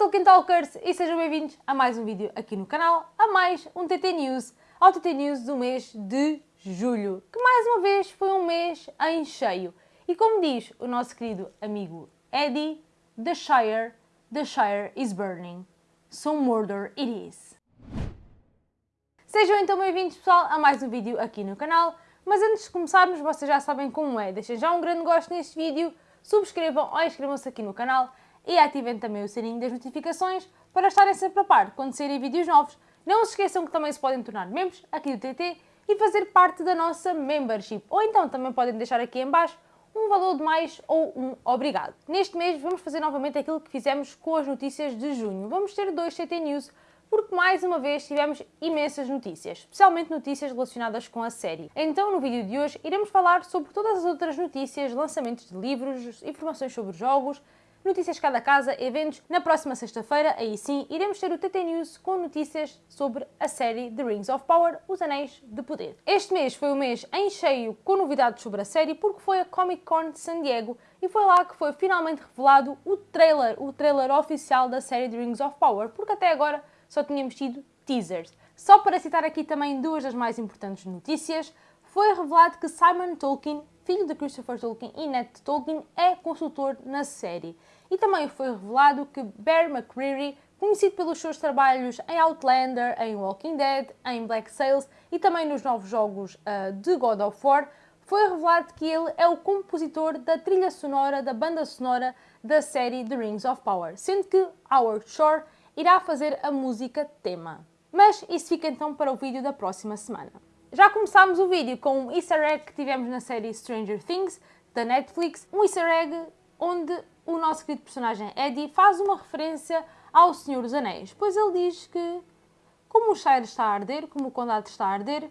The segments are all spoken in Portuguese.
Tolkien Talkers e sejam bem-vindos a mais um vídeo aqui no canal, a mais um TT News, ao TT News do mês de julho, que mais uma vez foi um mês em cheio. E como diz o nosso querido amigo Eddie, The Shire, The Shire is burning, so Mordor it is. Sejam então bem-vindos pessoal a mais um vídeo aqui no canal, mas antes de começarmos vocês já sabem como é, deixem já um grande gosto neste vídeo, subscrevam ou inscrevam-se aqui no canal e ativem também o sininho das notificações para estarem sempre a par quando saírem vídeos novos. Não se esqueçam que também se podem tornar membros aqui do TT e fazer parte da nossa membership. Ou então também podem deixar aqui em baixo um valor de mais ou um obrigado. Neste mês vamos fazer novamente aquilo que fizemos com as notícias de junho. Vamos ter dois TT News porque mais uma vez tivemos imensas notícias, especialmente notícias relacionadas com a série. Então, no vídeo de hoje, iremos falar sobre todas as outras notícias, lançamentos de livros, informações sobre jogos, notícias cada casa, eventos. Na próxima sexta-feira, aí sim, iremos ter o TT News com notícias sobre a série The Rings of Power, Os Anéis de Poder. Este mês foi o mês em cheio com novidades sobre a série porque foi a Comic Con de San Diego e foi lá que foi finalmente revelado o trailer, o trailer oficial da série The Rings of Power, porque até agora só tínhamos tido teasers. Só para citar aqui também duas das mais importantes notícias, foi revelado que Simon Tolkien filho de Christopher Tolkien e Ned Tolkien, é consultor na série. E também foi revelado que Bear McCreary, conhecido pelos seus trabalhos em Outlander, em Walking Dead, em Black Sails e também nos novos jogos uh, de God of War, foi revelado que ele é o compositor da trilha sonora, da banda sonora da série The Rings of Power, sendo que Howard Shore irá fazer a música tema. Mas isso fica então para o vídeo da próxima semana. Já começámos o vídeo com um easter egg que tivemos na série Stranger Things, da Netflix, um easter egg onde o nosso querido personagem Eddie faz uma referência ao Senhor dos Anéis, pois ele diz que, como o Shire está a arder, como o Condado está a arder,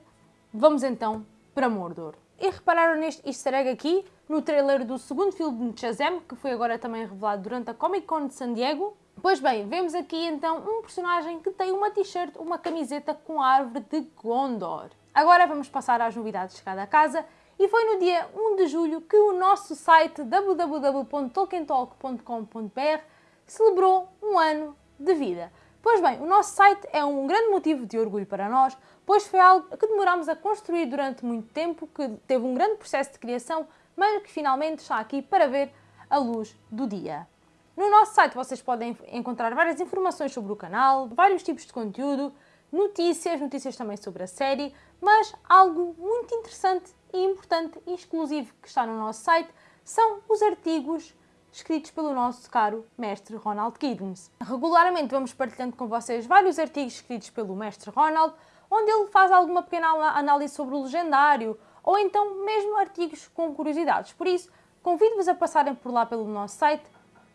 vamos então para Mordor. E repararam neste easter egg aqui, no trailer do segundo filme de Shazam, que foi agora também revelado durante a Comic Con de San Diego. Pois bem, vemos aqui então um personagem que tem uma t-shirt, uma camiseta com a árvore de Gondor. Agora vamos passar às novidades de cada casa e foi no dia 1 de julho que o nosso site www.tolkientalk.com.br celebrou um ano de vida. Pois bem, o nosso site é um grande motivo de orgulho para nós, pois foi algo que demorámos a construir durante muito tempo, que teve um grande processo de criação, mas que finalmente está aqui para ver a luz do dia. No nosso site vocês podem encontrar várias informações sobre o canal, vários tipos de conteúdo, notícias, notícias também sobre a série, mas algo muito interessante e importante e exclusivo que está no nosso site são os artigos escritos pelo nosso caro mestre Ronald Giddens. Regularmente vamos partilhando com vocês vários artigos escritos pelo mestre Ronald, onde ele faz alguma pequena análise sobre o legendário, ou então mesmo artigos com curiosidades. Por isso, convido-vos a passarem por lá pelo nosso site,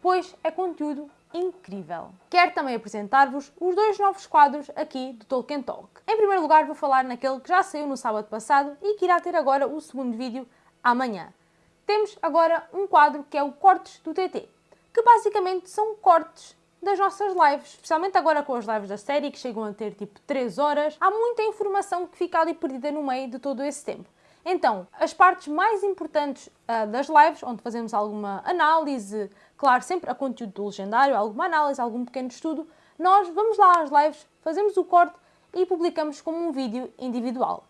pois é conteúdo incrível. Quero também apresentar-vos os dois novos quadros aqui do Tolkien Talk. Em primeiro lugar vou falar naquele que já saiu no sábado passado e que irá ter agora o segundo vídeo amanhã. Temos agora um quadro que é o Cortes do TT, que basicamente são cortes das nossas lives, especialmente agora com as lives da série que chegam a ter tipo 3 horas, há muita informação que fica ali perdida no meio de todo esse tempo. Então, as partes mais importantes uh, das lives, onde fazemos alguma análise, claro, sempre a conteúdo do legendário, alguma análise, algum pequeno estudo, nós vamos lá às lives, fazemos o corte e publicamos como um vídeo individual.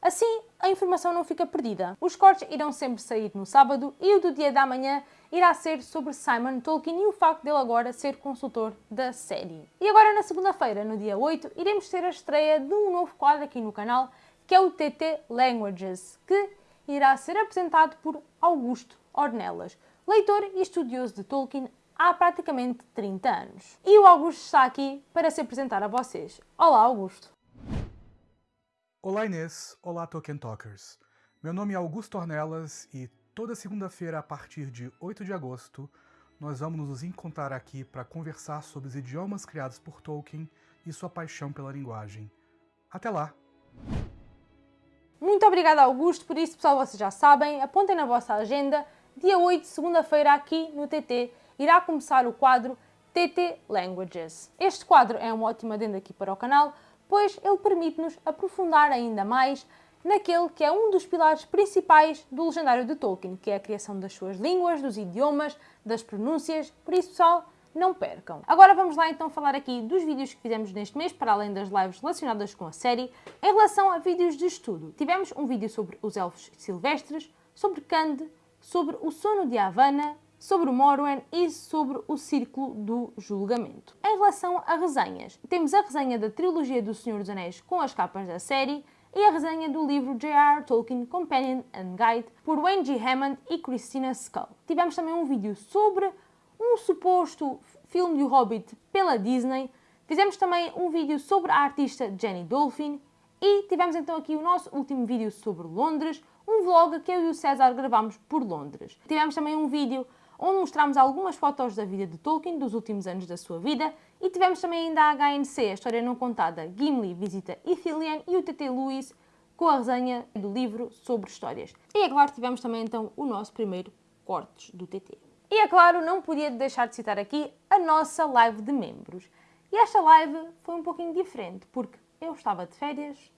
Assim, a informação não fica perdida. Os cortes irão sempre sair no sábado e o do dia da manhã irá ser sobre Simon Tolkien e o facto dele agora ser consultor da série. E agora na segunda-feira, no dia 8, iremos ter a estreia de um novo quadro aqui no canal que é o TT Languages, que irá ser apresentado por Augusto Ornelas, leitor e estudioso de Tolkien há praticamente 30 anos. E o Augusto está aqui para se apresentar a vocês. Olá, Augusto! Olá, Inês! Olá, Tolkien Talkers! Meu nome é Augusto Ornelas e toda segunda-feira, a partir de 8 de agosto, nós vamos nos encontrar aqui para conversar sobre os idiomas criados por Tolkien e sua paixão pela linguagem. Até lá! Muito obrigada, Augusto. Por isso, pessoal, vocês já sabem, apontem na vossa agenda. Dia 8, segunda-feira, aqui no TT, irá começar o quadro TT Languages. Este quadro é uma ótima adenda aqui para o canal, pois ele permite-nos aprofundar ainda mais naquele que é um dos pilares principais do legendário de Tolkien, que é a criação das suas línguas, dos idiomas, das pronúncias. Por isso, pessoal, não percam. Agora vamos lá então falar aqui dos vídeos que fizemos neste mês, para além das lives relacionadas com a série, em relação a vídeos de estudo. Tivemos um vídeo sobre os elfos silvestres, sobre Kand, sobre o sono de Havana, sobre o Morwen e sobre o Círculo do Julgamento. Em relação a resenhas, temos a resenha da trilogia do Senhor dos Anéis com as capas da série e a resenha do livro J.R. Tolkien Companion and Guide por Wayne G. Hammond e Christina Skull. Tivemos também um vídeo sobre um suposto filme do Hobbit pela Disney. Fizemos também um vídeo sobre a artista Jenny Dolphin e tivemos então aqui o nosso último vídeo sobre Londres, um vlog que eu e o César gravámos por Londres. Tivemos também um vídeo onde mostramos algumas fotos da vida de Tolkien, dos últimos anos da sua vida, e tivemos também ainda a HNC, a história não contada, Gimli visita Ithilien e o TT Lewis com a resenha do livro sobre histórias. E claro, tivemos também então o nosso primeiro cortes do TT. E é claro, não podia deixar de citar aqui a nossa live de membros. E esta live foi um pouquinho diferente, porque eu estava de férias,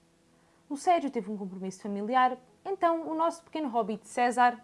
o Sérgio teve um compromisso familiar, então o nosso pequeno hobbit César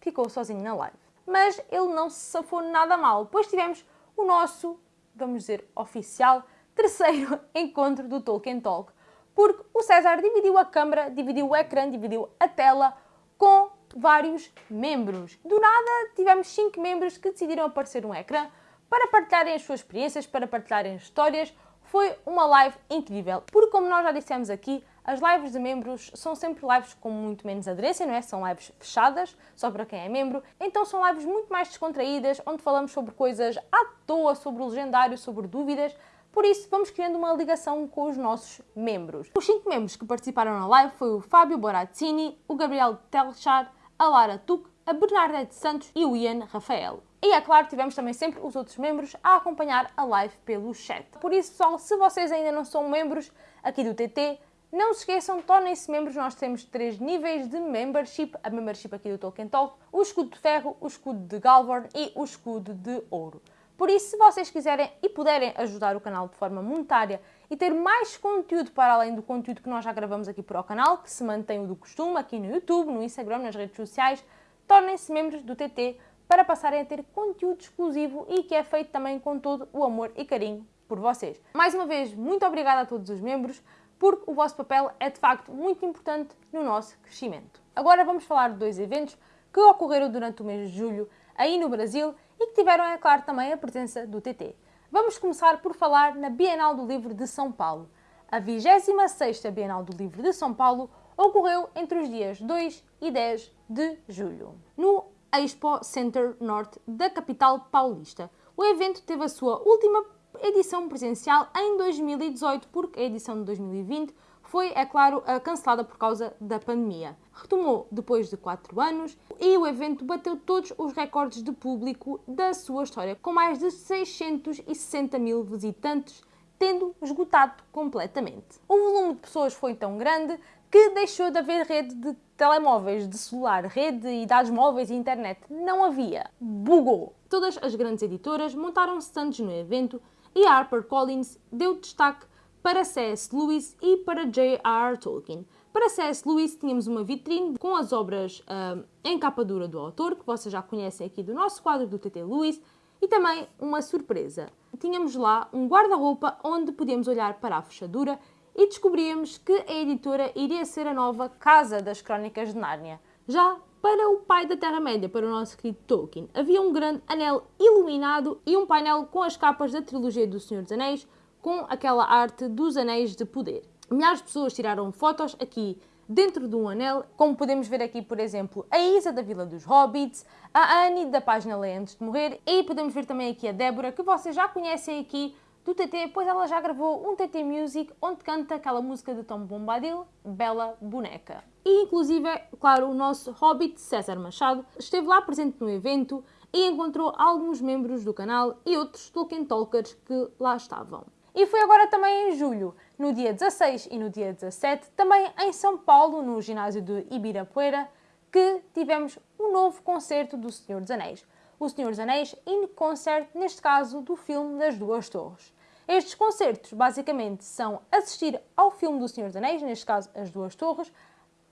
ficou sozinho na live mas ele não se safou nada mal, pois tivemos o nosso, vamos dizer, oficial terceiro encontro do Tolkien Talk, porque o César dividiu a câmara, dividiu o ecrã, dividiu a tela com vários membros. Do nada tivemos cinco membros que decidiram aparecer no ecrã para partilharem as suas experiências, para partilharem histórias. Foi uma live incrível, porque como nós já dissemos aqui, as lives de membros são sempre lives com muito menos aderência, não é? São lives fechadas, só para quem é membro. Então são lives muito mais descontraídas, onde falamos sobre coisas à toa, sobre o legendário, sobre dúvidas. Por isso, vamos criando uma ligação com os nossos membros. Os cinco membros que participaram na live foi o Fábio Borazzini, o Gabriel Telchar, a Lara Tuc, a Bernadette Santos e o Ian Rafael. E é claro, tivemos também sempre os outros membros a acompanhar a live pelo chat. Por isso, pessoal, se vocês ainda não são membros aqui do TT, não se esqueçam, tornem-se membros, nós temos três níveis de membership, a membership aqui do Tolkien Talk, o escudo de ferro, o escudo de Galvorn e o escudo de ouro. Por isso, se vocês quiserem e puderem ajudar o canal de forma monetária e ter mais conteúdo para além do conteúdo que nós já gravamos aqui para o canal, que se mantém o do costume aqui no YouTube, no Instagram, nas redes sociais, tornem-se membros do TT para passarem a ter conteúdo exclusivo e que é feito também com todo o amor e carinho por vocês. Mais uma vez, muito obrigada a todos os membros porque o vosso papel é de facto muito importante no nosso crescimento. Agora vamos falar de dois eventos que ocorreram durante o mês de julho aí no Brasil e que tiveram, é claro, também a presença do TT. Vamos começar por falar na Bienal do Livro de São Paulo. A 26ª Bienal do Livro de São Paulo ocorreu entre os dias 2 e 10 de julho, no Expo Center Norte da capital paulista. O evento teve a sua última edição presencial em 2018, porque a edição de 2020 foi, é claro, cancelada por causa da pandemia. Retomou depois de 4 anos e o evento bateu todos os recordes de público da sua história, com mais de 660 mil visitantes, tendo esgotado completamente. O volume de pessoas foi tão grande que deixou de haver rede de telemóveis, de celular, rede e dados móveis e internet. Não havia. Bugou. Todas as grandes editoras montaram stands no evento e HarperCollins deu destaque para C.S. Lewis e para J.R. Tolkien. Para C.S. Lewis tínhamos uma vitrine com as obras uh, em capa dura do autor, que vocês já conhecem aqui do nosso quadro do TT Lewis, e também uma surpresa. Tínhamos lá um guarda-roupa onde podíamos olhar para a fechadura e descobríamos que a editora iria ser a nova Casa das Crónicas de Nárnia. Já para o pai da Terra-média, para o nosso querido Tolkien, havia um grande anel iluminado e um painel com as capas da trilogia do Senhor dos Anéis, com aquela arte dos Anéis de Poder. Milhares de pessoas tiraram fotos aqui dentro de um anel, como podemos ver aqui, por exemplo, a Isa da Vila dos Hobbits, a Annie da página Lei Antes de Morrer e podemos ver também aqui a Débora, que vocês já conhecem aqui do TT, pois ela já gravou um TT Music onde canta aquela música de Tom Bombadil, Bela Boneca. E inclusive, claro, o nosso Hobbit César Machado esteve lá presente no evento e encontrou alguns membros do canal e outros Tolkien Talkers que lá estavam. E foi agora também em julho, no dia 16 e no dia 17, também em São Paulo, no ginásio de Ibirapuera, que tivemos um novo concerto do Senhor dos Anéis. O Senhor dos Anéis in concert, neste caso do filme das Duas Torres. Estes concertos basicamente são assistir ao filme do Senhor dos Anéis, neste caso As Duas Torres,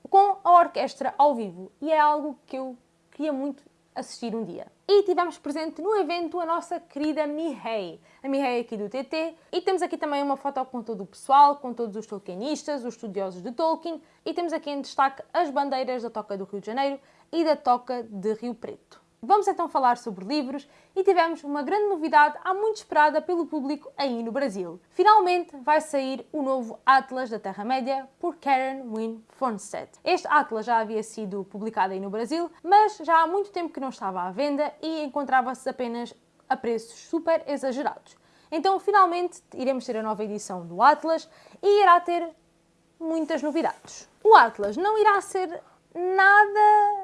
com a orquestra ao vivo. E é algo que eu queria muito assistir um dia. E tivemos presente no evento a nossa querida Mihei, a Mihei aqui do TT, e temos aqui também uma foto com todo o pessoal, com todos os tolkienistas, os estudiosos de Tolkien, e temos aqui em destaque as bandeiras da Toca do Rio de Janeiro e da Toca de Rio Preto. Vamos então falar sobre livros e tivemos uma grande novidade há muito esperada pelo público aí no Brasil. Finalmente vai sair o novo Atlas da Terra-média por Karen Wynne Fornstedt. Este Atlas já havia sido publicado aí no Brasil, mas já há muito tempo que não estava à venda e encontrava-se apenas a preços super exagerados. Então, finalmente, iremos ter a nova edição do Atlas e irá ter muitas novidades. O Atlas não irá ser nada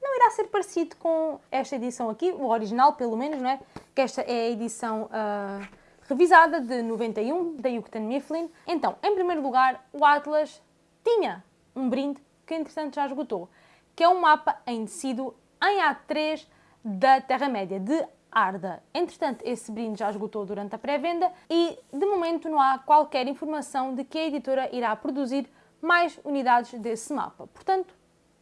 não irá ser parecido com esta edição aqui, o original pelo menos, não é? Que esta é a edição uh, revisada de 91 da Yucatan Mifflin. Então, em primeiro lugar, o Atlas tinha um brinde que entretanto já esgotou, que é um mapa em tecido em A3 da Terra-média, de Arda. Entretanto, esse brinde já esgotou durante a pré-venda e, de momento, não há qualquer informação de que a editora irá produzir mais unidades desse mapa. Portanto,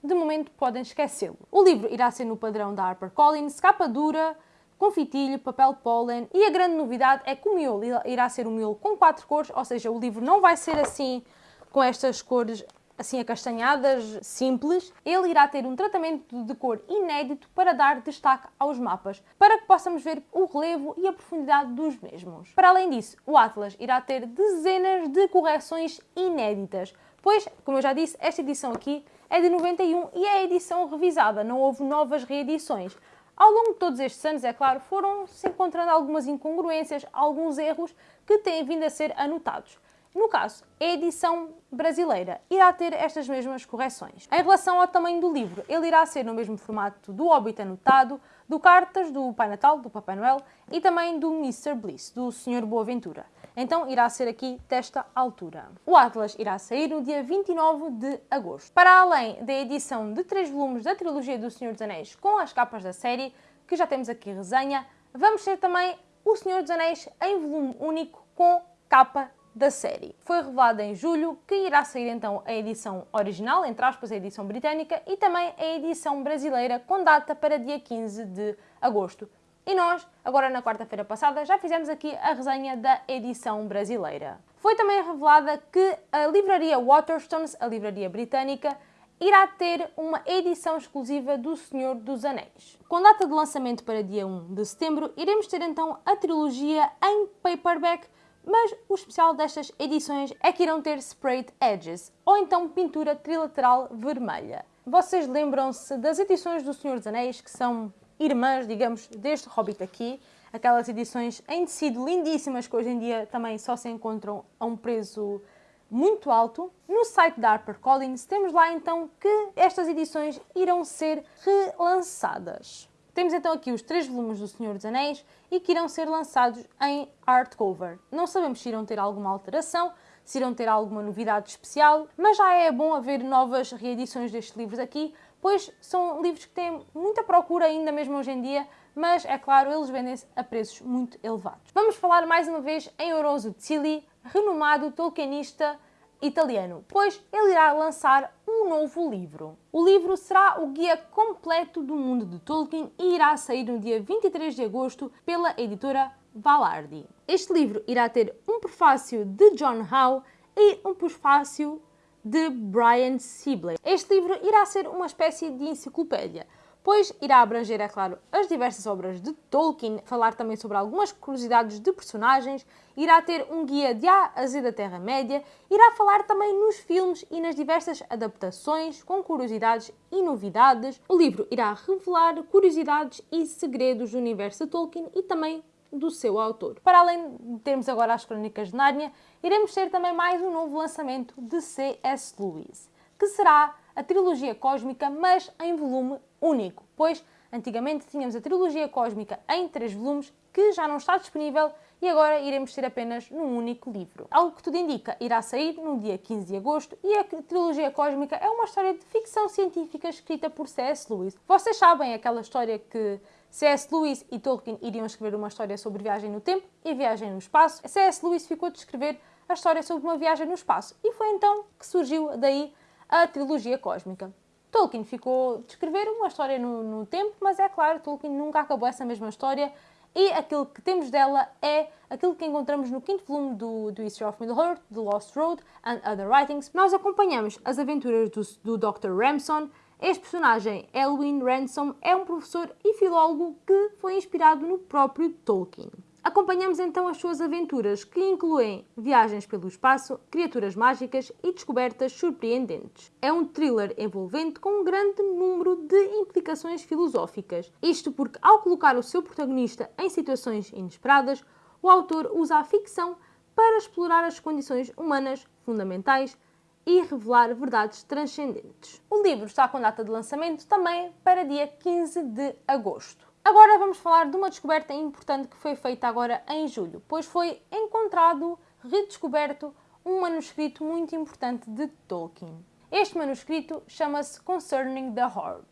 de momento podem esquecê-lo. O livro irá ser no padrão da HarperCollins, capa dura, com fitilho, papel pólen e a grande novidade é que o miolo irá ser um miolo com quatro cores, ou seja, o livro não vai ser assim com estas cores assim acastanhadas, simples, ele irá ter um tratamento de cor inédito para dar destaque aos mapas, para que possamos ver o relevo e a profundidade dos mesmos. Para além disso, o Atlas irá ter dezenas de correções inéditas, pois, como eu já disse, esta edição aqui é de 91 e é a edição revisada, não houve novas reedições. Ao longo de todos estes anos, é claro, foram-se encontrando algumas incongruências, alguns erros que têm vindo a ser anotados. No caso, a edição brasileira irá ter estas mesmas correções. Em relação ao tamanho do livro, ele irá ser no mesmo formato do Hobbit anotado, do Cartas, do Pai Natal, do Papai Noel e também do Mr. Bliss, do Sr. Boaventura. Então irá ser aqui desta altura. O Atlas irá sair no dia 29 de agosto. Para além da edição de três volumes da trilogia do Senhor dos Anéis com as capas da série, que já temos aqui resenha, vamos ter também o Senhor dos Anéis em volume único com capa da série. Foi revelado em julho que irá sair então a edição original, entre aspas, a edição britânica, e também a edição brasileira com data para dia 15 de agosto. E nós, agora na quarta-feira passada, já fizemos aqui a resenha da edição brasileira. Foi também revelada que a livraria Waterstones, a livraria britânica, irá ter uma edição exclusiva do Senhor dos Anéis. Com data de lançamento para dia 1 de setembro, iremos ter então a trilogia em paperback mas o especial destas edições é que irão ter sprayed edges, ou então pintura trilateral vermelha. Vocês lembram-se das edições do Senhor dos Anéis, que são irmãs, digamos, deste Hobbit aqui, aquelas edições em tecido lindíssimas que hoje em dia também só se encontram a um preço muito alto. No site da HarperCollins temos lá então que estas edições irão ser relançadas. Temos então aqui os três volumes do Senhor dos Anéis e que irão ser lançados em hardcover. Não sabemos se irão ter alguma alteração, se irão ter alguma novidade especial, mas já é bom haver novas reedições destes livros aqui, pois são livros que têm muita procura ainda mesmo hoje em dia, mas é claro, eles vendem-se a preços muito elevados. Vamos falar mais uma vez em Oroso Zilli, renomado tolkienista italiano, pois ele irá lançar um novo livro. O livro será o guia completo do mundo de Tolkien e irá sair no dia 23 de agosto pela editora Valardi. Este livro irá ter um prefácio de John Howe e um prefácio de Brian Sibley. Este livro irá ser uma espécie de enciclopédia pois irá abranger, é claro, as diversas obras de Tolkien, falar também sobre algumas curiosidades de personagens, irá ter um guia de A a Z da Terra-média, irá falar também nos filmes e nas diversas adaptações, com curiosidades e novidades. O livro irá revelar curiosidades e segredos do universo de Tolkien e também do seu autor. Para além de termos agora as Crónicas de Nárnia, iremos ter também mais um novo lançamento de C.S. Lewis, que será a trilogia cósmica, mas em volume único, pois antigamente tínhamos a trilogia cósmica em três volumes, que já não está disponível e agora iremos ter apenas num único livro. Algo que tudo indica, irá sair no dia 15 de agosto e a trilogia cósmica é uma história de ficção científica escrita por C.S. Lewis. Vocês sabem aquela história que C.S. Lewis e Tolkien iriam escrever uma história sobre viagem no tempo e viagem no espaço. C.S. Lewis ficou de escrever a história sobre uma viagem no espaço e foi então que surgiu daí a trilogia cósmica. Tolkien ficou de escrever uma história no, no tempo, mas é claro, Tolkien nunca acabou essa mesma história e aquilo que temos dela é aquilo que encontramos no quinto volume do, do History of Middle-earth, The Lost Road and Other Writings. Nós acompanhamos as aventuras do, do Dr. Ramson. Este personagem, Elwin Ransom, é um professor e filólogo que foi inspirado no próprio Tolkien. Acompanhamos então as suas aventuras, que incluem viagens pelo espaço, criaturas mágicas e descobertas surpreendentes. É um thriller envolvente com um grande número de implicações filosóficas. Isto porque, ao colocar o seu protagonista em situações inesperadas, o autor usa a ficção para explorar as condições humanas fundamentais e revelar verdades transcendentes. O livro está com data de lançamento também para dia 15 de agosto. Agora vamos falar de uma descoberta importante que foi feita agora em julho, pois foi encontrado, redescoberto, um manuscrito muito importante de Tolkien. Este manuscrito chama-se Concerning the Horde.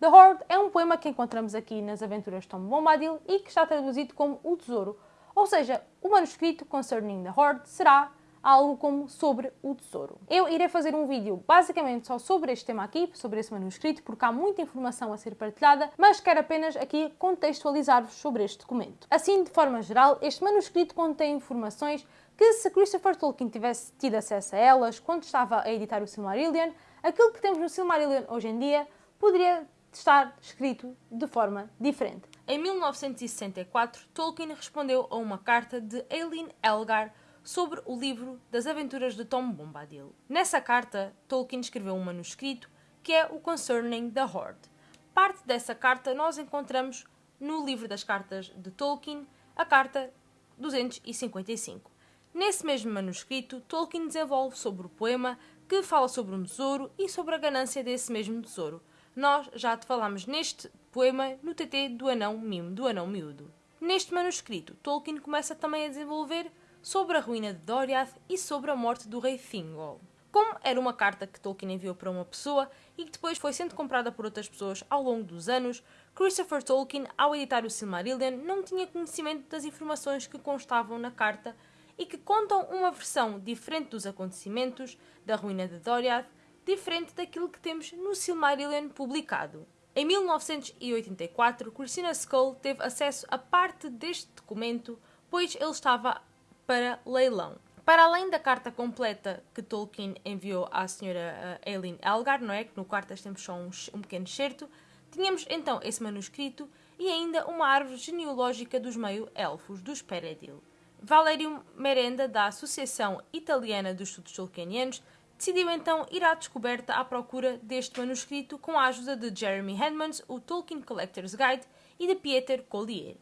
The Horde é um poema que encontramos aqui nas Aventuras de Tom Bombadil e que está traduzido como O Tesouro. Ou seja, o manuscrito Concerning the Horde será algo como sobre o tesouro. Eu irei fazer um vídeo basicamente só sobre este tema aqui, sobre esse manuscrito, porque há muita informação a ser partilhada, mas quero apenas aqui contextualizar-vos sobre este documento. Assim, de forma geral, este manuscrito contém informações que se Christopher Tolkien tivesse tido acesso a elas quando estava a editar o Silmarillion, aquilo que temos no Silmarillion hoje em dia poderia estar escrito de forma diferente. Em 1964, Tolkien respondeu a uma carta de Eileen Elgar sobre o livro das aventuras de Tom Bombadil. Nessa carta, Tolkien escreveu um manuscrito que é o Concerning the Horde. Parte dessa carta nós encontramos no livro das cartas de Tolkien, a carta 255. Nesse mesmo manuscrito, Tolkien desenvolve sobre o poema que fala sobre um tesouro e sobre a ganância desse mesmo tesouro. Nós já te falámos neste poema no TT do Anão Mimo, do Anão Miúdo. Neste manuscrito, Tolkien começa também a desenvolver sobre a ruína de Doriath e sobre a morte do rei Thingol. Como era uma carta que Tolkien enviou para uma pessoa e que depois foi sendo comprada por outras pessoas ao longo dos anos, Christopher Tolkien, ao editar o Silmarillion, não tinha conhecimento das informações que constavam na carta e que contam uma versão diferente dos acontecimentos da ruína de Doriath, diferente daquilo que temos no Silmarillion publicado. Em 1984, Christina Skull teve acesso a parte deste documento, pois ele estava para leilão. Para além da carta completa que Tolkien enviou à senhora uh, Eileen Elgar, não é? Que no quarto temos só um, um pequeno excerto, tínhamos então esse manuscrito e ainda uma árvore genealógica dos meio-elfos, dos Peredil. Valerio Merenda, da Associação Italiana dos Estudos Tolkienianos, decidiu então ir à descoberta à procura deste manuscrito com a ajuda de Jeremy Hedmans, o Tolkien Collector's Guide, e de Pieter Collier.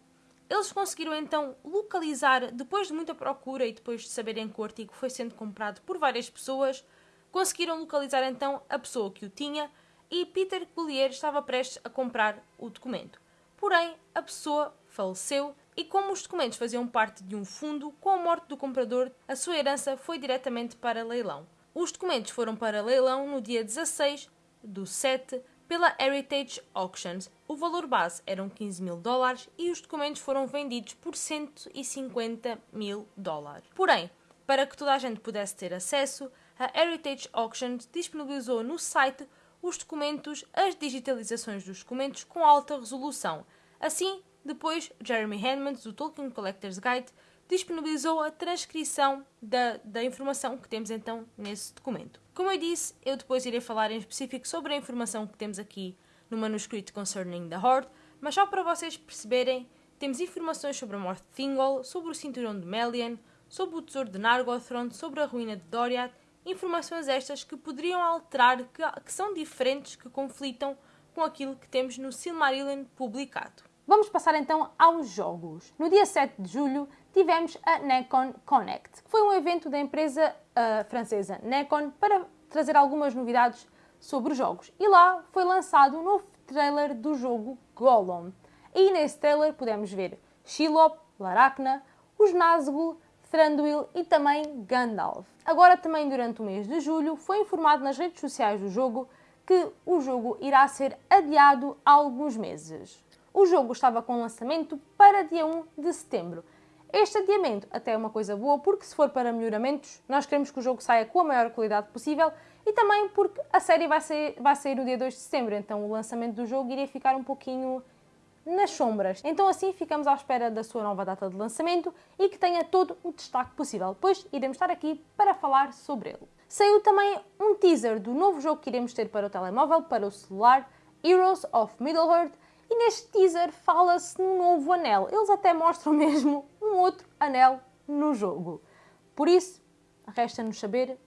Eles conseguiram então localizar, depois de muita procura e depois de saberem que o artigo foi sendo comprado por várias pessoas, conseguiram localizar então a pessoa que o tinha e Peter Collier estava prestes a comprar o documento. Porém, a pessoa faleceu e como os documentos faziam parte de um fundo, com a morte do comprador, a sua herança foi diretamente para leilão. Os documentos foram para leilão no dia 16 do 7 pela Heritage Auctions. Valor base eram 15 mil dólares e os documentos foram vendidos por 150 mil dólares. Porém, para que toda a gente pudesse ter acesso, a Heritage Auctions disponibilizou no site os documentos, as digitalizações dos documentos com alta resolução. Assim, depois, Jeremy Handmans, do Tolkien Collector's Guide, disponibilizou a transcrição da, da informação que temos então nesse documento. Como eu disse, eu depois irei falar em específico sobre a informação que temos aqui no manuscrito Concerning the Horde, mas só para vocês perceberem, temos informações sobre a morte de Thingol, sobre o cinturão de Melian, sobre o tesouro de Nargothrond, sobre a ruína de Doriath, informações estas que poderiam alterar, que, que são diferentes, que conflitam com aquilo que temos no Silmarillion publicado. Vamos passar então aos jogos. No dia 7 de julho tivemos a Necon Connect, que foi um evento da empresa uh, francesa Necon para trazer algumas novidades sobre os jogos. E lá foi lançado um novo trailer do jogo Gollum. E nesse trailer podemos ver Shelob, Laracna, os Nazgûl, Thranduil e também Gandalf. Agora também durante o mês de julho foi informado nas redes sociais do jogo que o jogo irá ser adiado há alguns meses. O jogo estava com lançamento para dia 1 de setembro Este adiamento até é uma coisa boa, porque se for para melhoramentos, nós queremos que o jogo saia com a maior qualidade possível e também porque a série vai sair, vai sair no dia 2 de setembro, então o lançamento do jogo iria ficar um pouquinho nas sombras. Então assim ficamos à espera da sua nova data de lançamento e que tenha todo o destaque possível, pois iremos estar aqui para falar sobre ele. Saiu também um teaser do novo jogo que iremos ter para o telemóvel, para o celular, Heroes of Middle-earth, e neste teaser fala-se num novo anel. Eles até mostram mesmo um outro anel no jogo. Por isso, resta-nos saber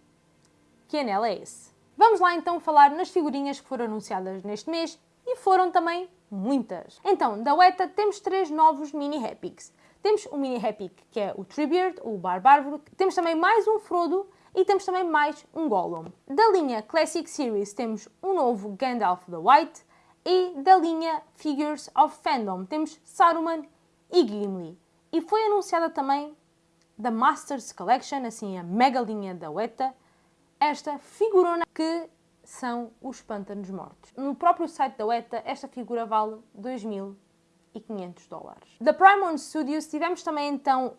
que anel é esse. Vamos lá então falar nas figurinhas que foram anunciadas neste mês e foram também muitas. Então, da Weta temos três novos mini Epics. Temos o mini Epic que é o Treebeard, o Barbárvore, temos também mais um Frodo e temos também mais um Gollum. Da linha Classic Series temos um novo Gandalf the White e da linha Figures of Fandom temos Saruman e Gimli. E foi anunciada também da Masters Collection, assim a mega linha da Weta, esta figurona que são os pântanos mortos. No próprio site da Weta, esta figura vale 2.500 dólares. Da Primon Studios tivemos também então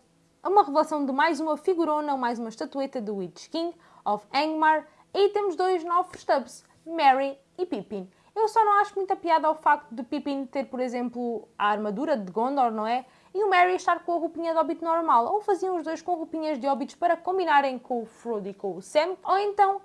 uma revelação de mais uma figurona, mais uma estatueta do Witch King of Angmar e temos dois novos stubs, Mary e Pippin. Eu só não acho muita piada ao facto de Pippin ter, por exemplo, a armadura de Gondor, não é? E o Merry estar com a roupinha de Hobbit normal. Ou faziam os dois com roupinhas de Hobbits para combinarem com o Frodo e com o Sam. Ou então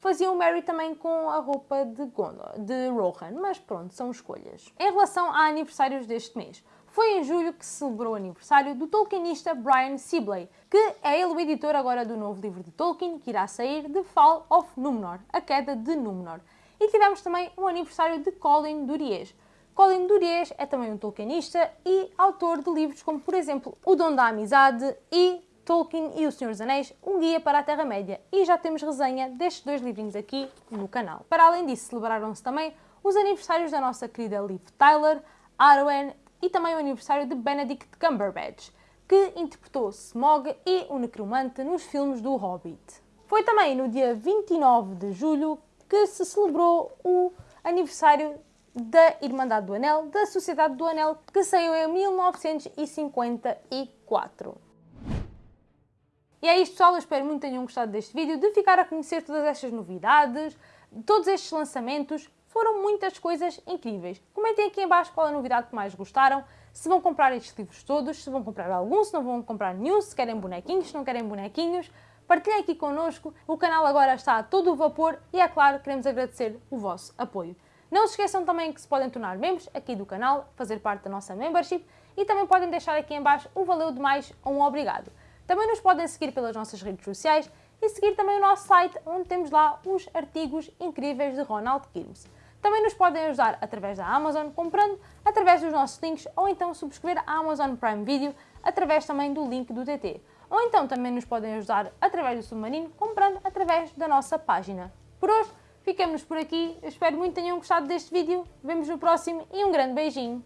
faziam o Merry também com a roupa de Gondor, de Rohan. Mas pronto, são escolhas. Em relação a aniversários deste mês. Foi em julho que se celebrou o aniversário do tolkienista Brian Sibley, que é ele o editor agora do novo livro de Tolkien, que irá sair, The Fall of Númenor, A Queda de Númenor. E tivemos também o aniversário de Colin Duriez. Colin Duriez é também um tolkienista e autor de livros como, por exemplo, O Dom da Amizade e Tolkien e o Senhor dos Anéis, um guia para a Terra-média. E já temos resenha destes dois livrinhos aqui no canal. Para além disso, celebraram-se também os aniversários da nossa querida Liv Tyler, Arwen e também o aniversário de Benedict Cumberbatch, que interpretou Smog e o Necromante nos filmes do Hobbit. Foi também no dia 29 de julho que se celebrou o aniversário da Irmandade do Anel, da Sociedade do Anel, que saiu em 1954. E é isto pessoal, eu espero muito que tenham gostado deste vídeo, de ficar a conhecer todas estas novidades, todos estes lançamentos, foram muitas coisas incríveis. Comentem aqui em baixo qual a novidade que mais gostaram, se vão comprar estes livros todos, se vão comprar algum, se não vão comprar nenhum, se querem bonequinhos, se não querem bonequinhos, partilhem aqui connosco. O canal agora está a todo o vapor e, é claro, queremos agradecer o vosso apoio. Não se esqueçam também que se podem tornar membros aqui do canal, fazer parte da nossa membership e também podem deixar aqui em baixo um valeu demais ou um obrigado. Também nos podem seguir pelas nossas redes sociais e seguir também o nosso site, onde temos lá os artigos incríveis de Ronald Kirmes. Também nos podem ajudar através da Amazon, comprando através dos nossos links ou então subscrever a Amazon Prime Video através também do link do TT ou então também nos podem ajudar através do Submarino, comprando através da nossa página. Por hoje, ficamos por aqui, eu espero muito que tenham gostado deste vídeo, vemos no próximo e um grande beijinho!